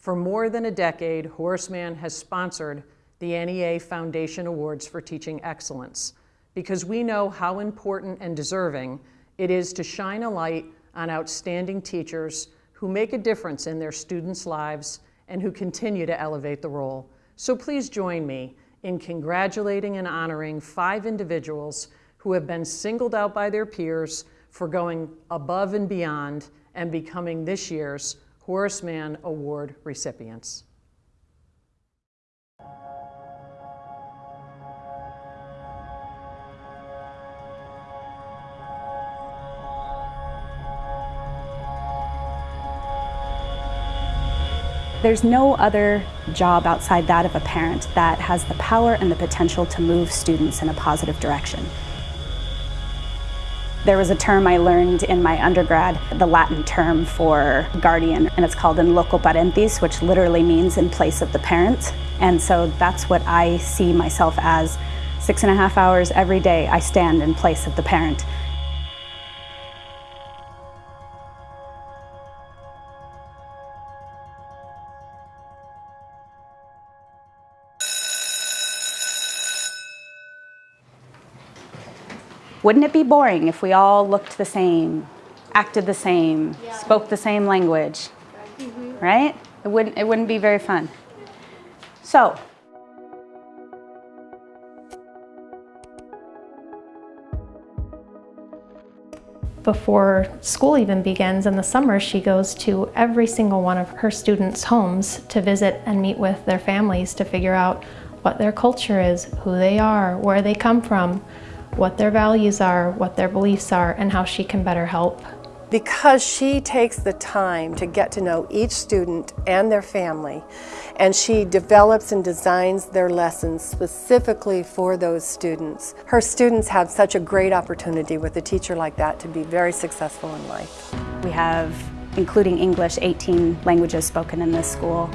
For more than a decade, Horace Mann has sponsored the NEA Foundation Awards for Teaching Excellence because we know how important and deserving it is to shine a light on outstanding teachers who make a difference in their students' lives and who continue to elevate the role. So please join me in congratulating and honoring five individuals who have been singled out by their peers for going above and beyond and becoming this year's Horace Mann Award recipients. There's no other job outside that of a parent that has the power and the potential to move students in a positive direction. There was a term I learned in my undergrad, the Latin term for guardian, and it's called in loco parentis, which literally means in place of the parent. And so that's what I see myself as. Six and a half hours every day, I stand in place of the parent. Wouldn't it be boring if we all looked the same, acted the same, yeah. spoke the same language? Mm -hmm. Right? It wouldn't, it wouldn't be very fun. So, before school even begins in the summer, she goes to every single one of her students' homes to visit and meet with their families to figure out what their culture is, who they are, where they come from, what their values are, what their beliefs are, and how she can better help. Because she takes the time to get to know each student and their family, and she develops and designs their lessons specifically for those students. Her students have such a great opportunity with a teacher like that to be very successful in life. We have, including English, 18 languages spoken in this school.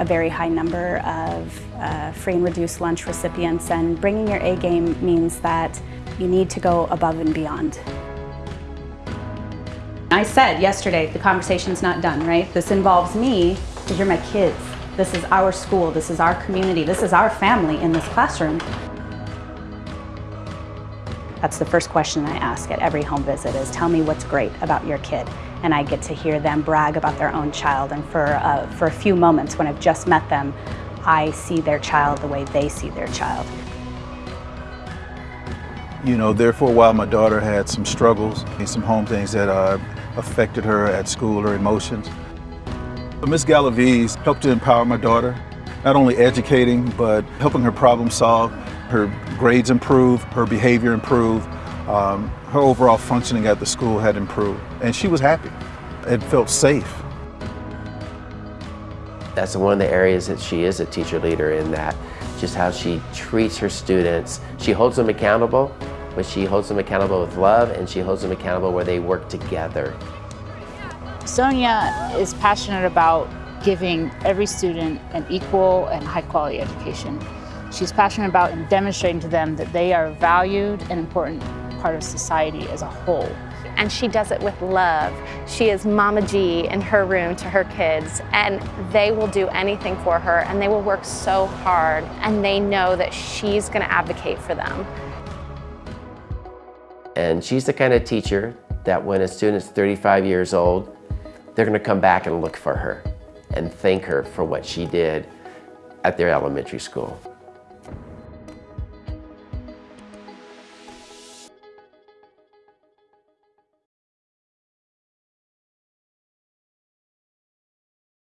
A very high number of uh, free and reduced lunch recipients and bringing your A game means that you need to go above and beyond. I said yesterday, the conversation's not done, right? This involves me because you're my kids. This is our school, this is our community, this is our family in this classroom. That's the first question I ask at every home visit is tell me what's great about your kid. And I get to hear them brag about their own child. And for, uh, for a few moments when I've just met them, I see their child the way they see their child. You know, there for a while my daughter had some struggles and some home things that uh, affected her at school, her emotions. Miss Galaviz helped to empower my daughter, not only educating, but helping her problem solve, her grades improve, her behavior improve, um, her overall functioning at the school had improved, and she was happy. It felt safe. That's one of the areas that she is a teacher leader in that, just how she treats her students. She holds them accountable, but she holds them accountable with love and she holds them accountable where they work together. Sonia is passionate about giving every student an equal and high quality education. She's passionate about demonstrating to them that they are valued and important part of society as a whole. And she does it with love. She is Mama G in her room to her kids and they will do anything for her and they will work so hard and they know that she's gonna advocate for them. And she's the kind of teacher that when a student's 35 years old, they're gonna come back and look for her and thank her for what she did at their elementary school.